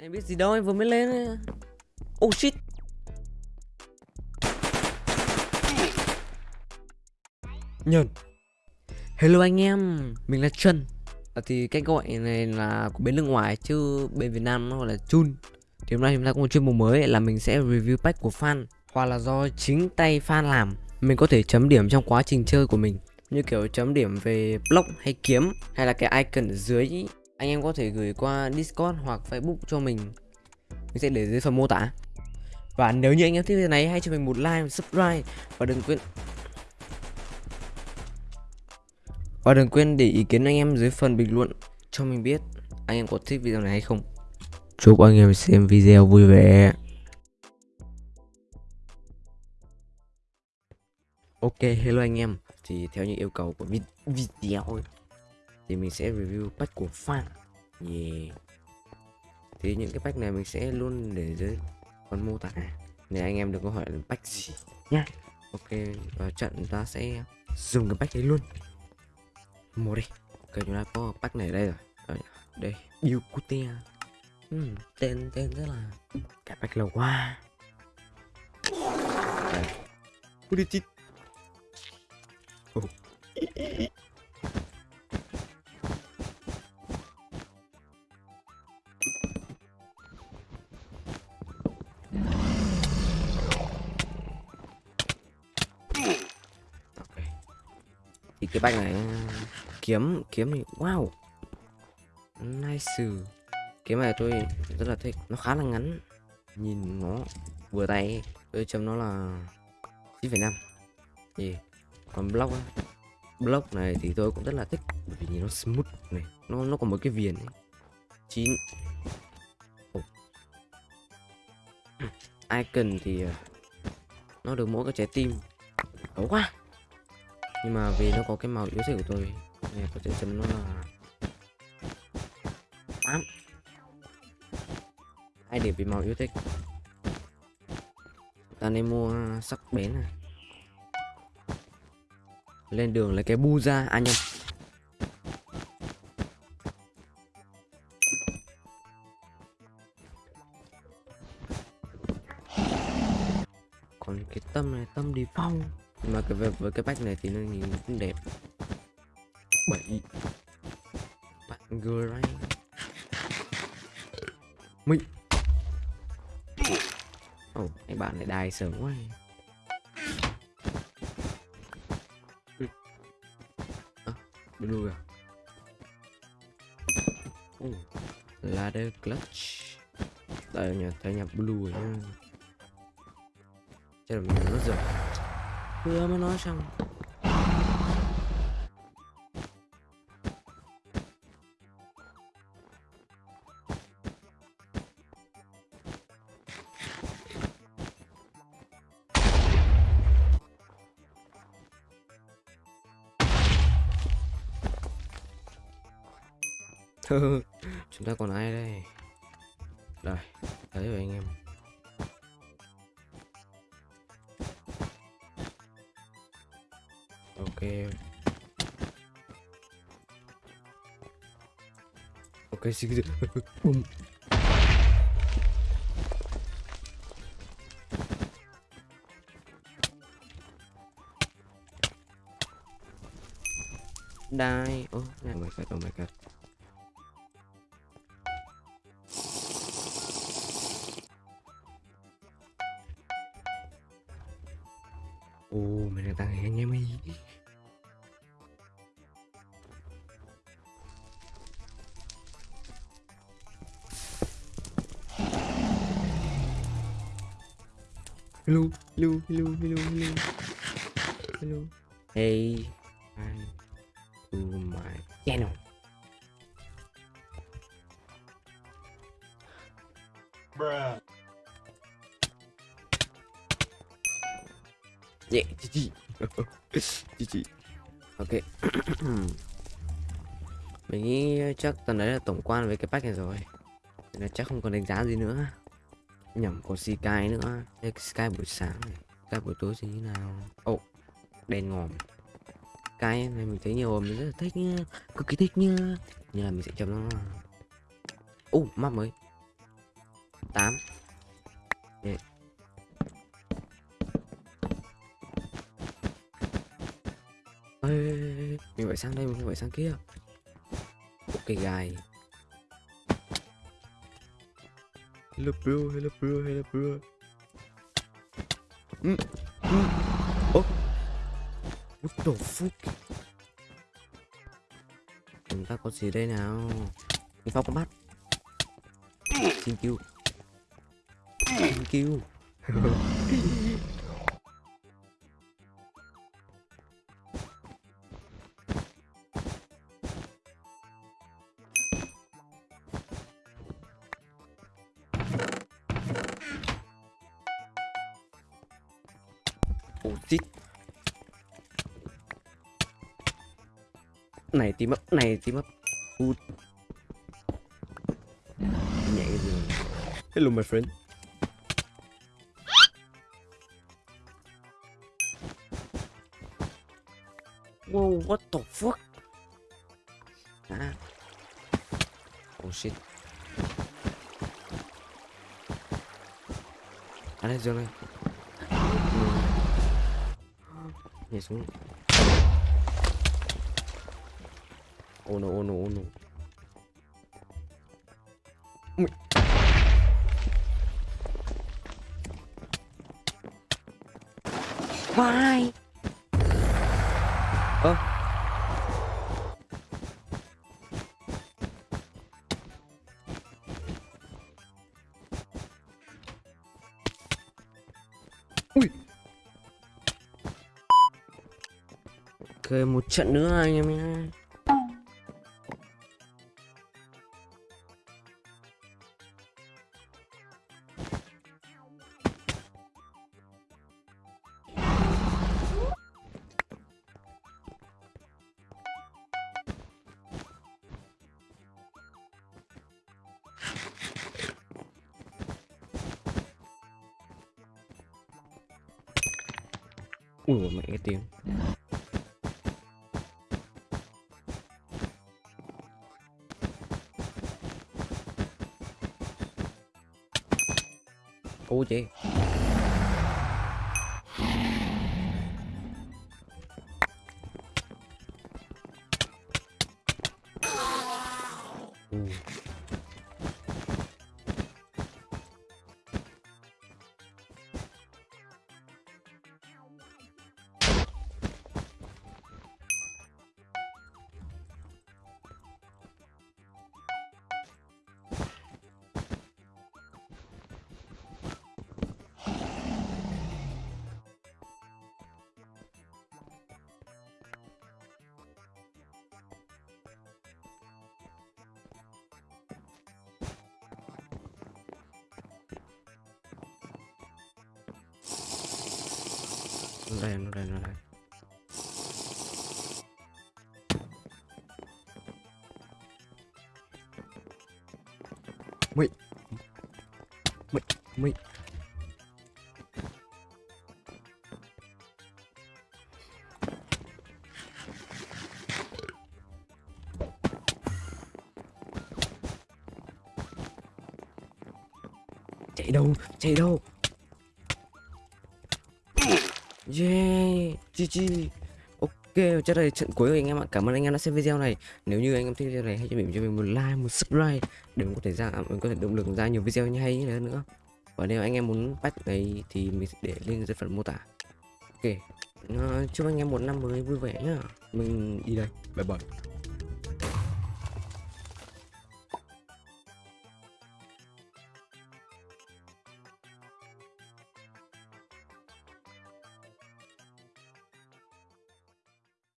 Em biết gì đâu em vừa mới lên Oh shit. Nhờn Hello anh em Mình là Trân à, Thì cách gọi này là của bên nước ngoài Chứ bên Việt Nam nó gọi là Chun. Thì hôm nay chúng ta có một chuyên mục mới là mình sẽ review pack của fan Hoặc là do chính tay fan làm. Mình có thể chấm điểm trong quá trình chơi của mình Như kiểu chấm điểm về block hay kiếm Hay là cái icon ở dưới anh em có thể gửi qua Discord hoặc Facebook cho mình Mình sẽ để dưới phần mô tả Và nếu như anh em thích video này hãy cho mình một like, một subscribe Và đừng quên Và đừng quên để ý kiến anh em dưới phần bình luận cho mình biết anh em có thích video này hay không. Chúc anh em xem video vui vẻ. Ok, hello anh em. Thì theo như yêu cầu của video ấy, thì mình sẽ review pack của fan. Yeah. Thì những cái pack này mình sẽ luôn để dưới phần mô tả. để anh em đừng có hỏi là pack gì nhá. Ok, và trận ta sẽ dùng cái pack ấy luôn mua đi ok chúng ta có pack này đây rồi đây, đây yêu hmm, tên tên rất là cái pack lâu quá đây oh. Thì cái banh này kiếm kiếm thì wow. Nice. Kiếm này tôi rất là thích nó khá là ngắn. Nhìn nó vừa tay tôi chấm nó là 9,5 gì còn block á block này thì tôi cũng rất là thích bởi vì nhìn nó smooth này nó nó có một cái viền ấy. 9 oh. icon thì ờ, nó được mỗi cái trái tim. Xấu quá nhưng mà vì nó có cái màu yếu thích của tôi, nên có thể chấm nó là tám. Hai điểm vì màu yêu thích. Ta nên mua sắc bén này. Lên đường lấy cái bu ra. À, Anh em còn cái tâm này, tâm đi phong mà cái với cái bách này thì nó nhìn cũng đẹp. Bảy. Bạn Gray. Mình Ồ, oh, anh bạn này đài sớm quá. À, Blue à? Oh, Ladder clutch. Đây nhà thấy nhà blue rồi nha Chắc là mình nó rồi Vừa mới nói xong. Chúng ta còn ai đây? Đây thấy rồi anh em. Ok ok xin bum die oh, oh my god oh my god. Ồ, mình đang tăng Hello, hello, hello, hello, hello Hello Hey Hi To my channel Bruh Yeah, GG. GG. Ok. Mình nghĩ chắc tầm đấy là tổng quan với cái pack này rồi. Nên là chắc không còn đánh giá gì nữa. Nhầm còn Sky nữa. Đây Sky buổi sáng này. Sky buổi tối thì như nào? Ồ, oh, đèn ngòm. Sky này mình thấy nhiều mình rất là thích nhá Cực kỳ thích nhá Như là mình sẽ chấm nó là... Ồ, uh, map mới. tám yeah. Ê, ê, mình phải sang đây mình phải sang kia ok guys hello bro. Hello bro. Hello bro. Ừ, ừ. Oh. what the fuck? Chúng ta có gì đây nào? Mình phong con bắt. Xin kêu xin kêu Này tím ấp, này tím ấp cái gì. Hello my friend Whoa, what the fuck? Ah. Oh shit. À đây, này. Nhảy xuống. Oh no, oh no, oh no. Ui. Why? Ơ Ui Ok một trận nữa anh em nhé Ui mẹ cái tiếng Ô chị Ừ. đây, nó đây, nó đây. Mày Mày Mày Chạy đâu, chạy đâu. Yeah, GG Ok, chắc đây là trận cuối rồi anh em ạ. Cảm ơn anh em đã xem video này. Nếu như anh em thích video này hãy cho mình cho mình một like, một subscribe Để mình có thể ra mình có thể động lực ra nhiều video như hay như thế nữa. Và nếu anh em muốn patch này thì mình sẽ để link dưới phần mô tả. Ok. Ờ, chúc anh em một năm mới vui vẻ nhá. Mình đi đây, bye bye.